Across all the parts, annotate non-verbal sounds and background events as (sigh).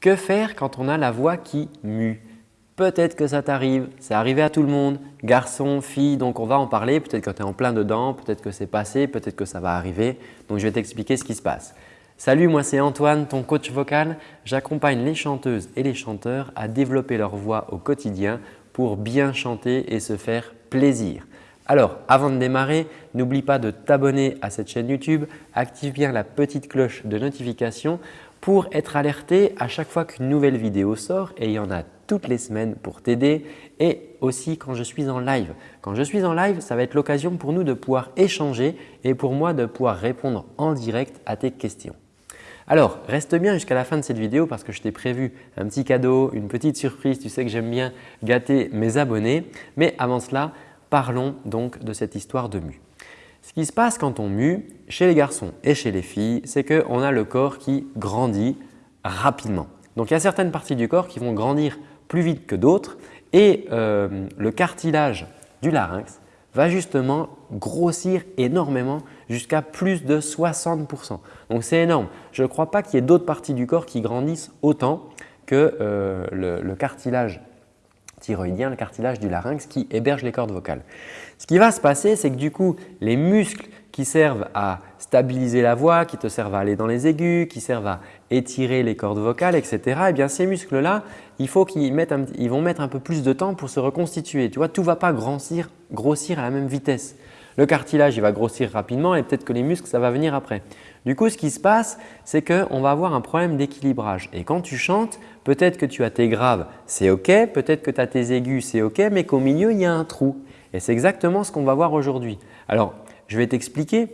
Que faire quand on a la voix qui mue? Peut-être que ça t'arrive, c'est arrivé à tout le monde, garçon, fille, donc on va en parler. Peut-être que tu es en plein dedans, peut-être que c'est passé, peut-être que ça va arriver. Donc je vais t'expliquer ce qui se passe. Salut, moi c'est Antoine, ton coach vocal. J'accompagne les chanteuses et les chanteurs à développer leur voix au quotidien pour bien chanter et se faire plaisir. Alors, avant de démarrer, n'oublie pas de t'abonner à cette chaîne YouTube, active bien la petite cloche de notification pour être alerté à chaque fois qu'une nouvelle vidéo sort et il y en a toutes les semaines pour t'aider et aussi quand je suis en live. Quand je suis en live, ça va être l'occasion pour nous de pouvoir échanger et pour moi de pouvoir répondre en direct à tes questions. Alors, reste bien jusqu'à la fin de cette vidéo parce que je t'ai prévu un petit cadeau, une petite surprise. Tu sais que j'aime bien gâter mes abonnés. Mais avant cela, parlons donc de cette histoire de mue. Ce qui se passe quand on mue, chez les garçons et chez les filles, c'est qu'on a le corps qui grandit rapidement. Donc, il y a certaines parties du corps qui vont grandir plus vite que d'autres et euh, le cartilage du larynx va justement grossir énormément jusqu'à plus de 60%. Donc c'est énorme. Je ne crois pas qu'il y ait d'autres parties du corps qui grandissent autant que euh, le, cartilage thyroïdien, le cartilage du larynx qui héberge les cordes vocales. Ce qui va se passer, c'est que du coup, les muscles qui servent à stabiliser la voix, qui te servent à aller dans les aigus, qui servent à étirer les cordes vocales, etc. Eh bien, ces muscles-là, il faut qu'ils vont mettre un peu plus de temps pour se reconstituer. Tu vois, tout ne va pas grossir à la même vitesse. Le cartilage il va grossir rapidement et peut-être que les muscles ça va venir après. Du coup, ce qui se passe, c'est qu'on va avoir un problème d'équilibrage. Et quand tu chantes, peut-être que tu as tes graves, c'est OK, peut-être que tu as tes aigus, c'est OK, mais qu'au milieu, il y a un trou. Et c'est exactement ce qu'on va voir aujourd'hui. Alors, je vais t'expliquer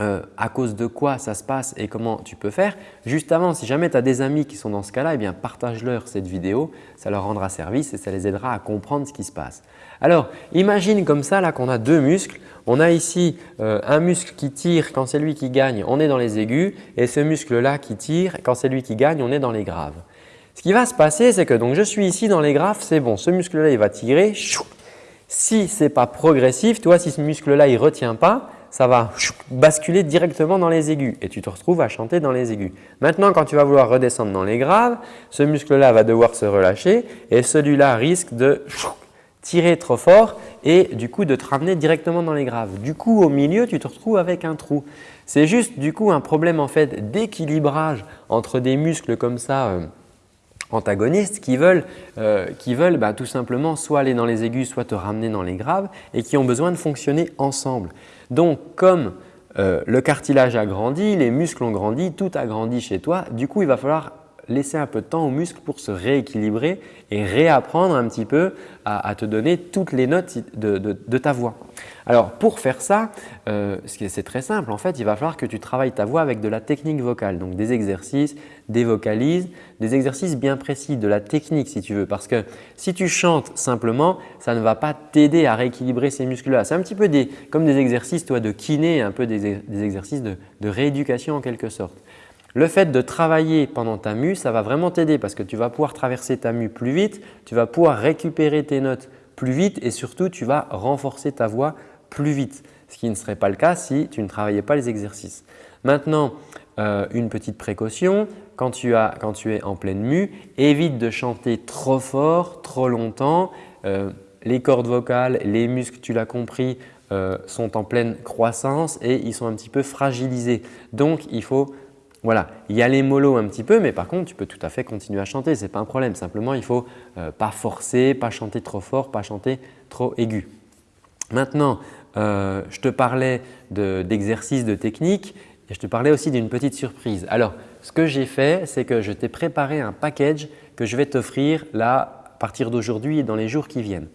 euh, à cause de quoi ça se passe et comment tu peux faire. Juste avant, si jamais tu as des amis qui sont dans ce cas-là, eh partage-leur cette vidéo, ça leur rendra service et ça les aidera à comprendre ce qui se passe. Alors, imagine comme ça qu'on a deux muscles. On a ici euh, un muscle qui tire quand c'est lui qui gagne, on est dans les aigus et ce muscle-là qui tire quand c'est lui qui gagne, on est dans les graves. Ce qui va se passer, c'est que donc je suis ici dans les graves, c'est bon, ce muscle-là il va tirer. Si ce n'est pas progressif, toi si ce muscle-là ne retient pas, ça va basculer directement dans les aigus et tu te retrouves à chanter dans les aigus. Maintenant, quand tu vas vouloir redescendre dans les graves, ce muscle-là va devoir se relâcher et celui-là risque de tirer trop fort et du coup de te ramener directement dans les graves. Du coup, au milieu, tu te retrouves avec un trou. C'est juste du coup un problème en fait d'équilibrage entre des muscles comme ça euh, antagonistes qui veulent, euh, bah, tout simplement soit aller dans les aigus, soit te ramener dans les graves et qui ont besoin de fonctionner ensemble. Donc, comme euh, le cartilage a grandi, les muscles ont grandi, tout a grandi chez toi, du coup, il va falloir laisser un peu de temps aux muscles pour se rééquilibrer et réapprendre un petit peu à, te donner toutes les notes de, ta voix. Alors pour faire ça, euh, c'est très simple. En fait, il va falloir que tu travailles ta voix avec de la technique vocale, donc des exercices, des vocalises, des exercices bien précis, de la technique si tu veux. Parce que si tu chantes simplement, ça ne va pas t'aider à rééquilibrer ces muscles-là. C'est un petit peu comme des exercices toi, de kiné, un peu des, exercices de rééducation en quelque sorte. Le fait de travailler pendant ta mue, ça va vraiment t'aider parce que tu vas pouvoir traverser ta mue plus vite, tu vas pouvoir récupérer tes notes plus vite et surtout tu vas renforcer ta voix plus vite, ce qui ne serait pas le cas si tu ne travaillais pas les exercices. Maintenant, euh, une petite précaution, quand tu, es en pleine mue, évite de chanter trop fort, trop longtemps. Euh, les cordes vocales, les muscles, tu l'as compris, euh, sont en pleine croissance et ils sont un petit peu fragilisés. Donc, il faut voilà, il y a les mollo un petit peu, mais par contre, tu peux tout à fait continuer à chanter, ce n'est pas un problème. Simplement, il ne faut euh, pas forcer, pas chanter trop fort, pas chanter trop aigu. Maintenant, euh, je te parlais d'exercices, de, techniques et je te parlais aussi d'une petite surprise. Alors, ce que j'ai fait, c'est que je t'ai préparé un package que je vais t'offrir là à partir d'aujourd'hui et dans les jours qui viennent.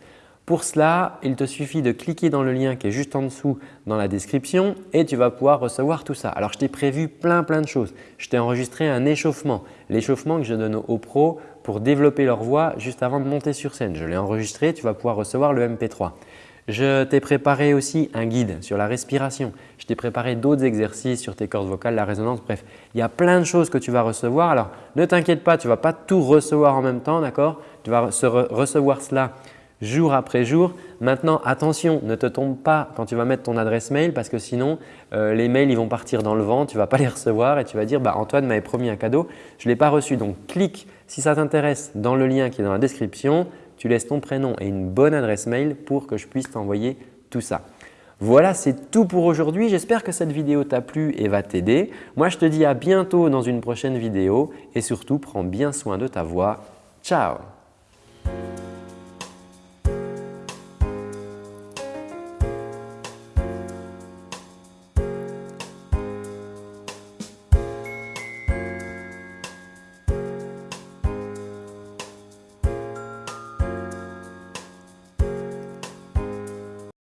Pour cela, il te suffit de cliquer dans le lien qui est juste en dessous dans la description et tu vas pouvoir recevoir tout ça. Alors, je t'ai prévu plein plein de choses. Je t'ai enregistré un échauffement, l'échauffement que je donne aux pros pour développer leur voix juste avant de monter sur scène. Je l'ai enregistré, tu vas pouvoir recevoir le MP3. Je t'ai préparé aussi un guide sur la respiration. Je t'ai préparé d'autres exercices sur tes cordes vocales, la résonance, bref. Il y a plein de choses que tu vas recevoir. Alors, ne t'inquiète pas, tu ne vas pas tout recevoir en même temps, d'accord? Tu vas recevoir cela jour après jour. Maintenant, attention, ne te trompe pas quand tu vas mettre ton adresse mail parce que sinon, euh, les mails ils vont partir dans le vent, tu ne vas pas (laughs) les recevoir et tu vas dire bah, Antoine m'avait promis un cadeau, je ne l'ai pas reçu. Donc, clique si ça t'intéresse dans le lien qui est dans la description, tu laisses ton prénom et une bonne adresse mail pour que je puisse t'envoyer tout ça. Voilà, c'est tout pour aujourd'hui. J'espère que cette vidéo t'a plu et va t'aider. Moi, je te dis à bientôt dans une prochaine vidéo et surtout, prends bien soin de ta voix. Ciao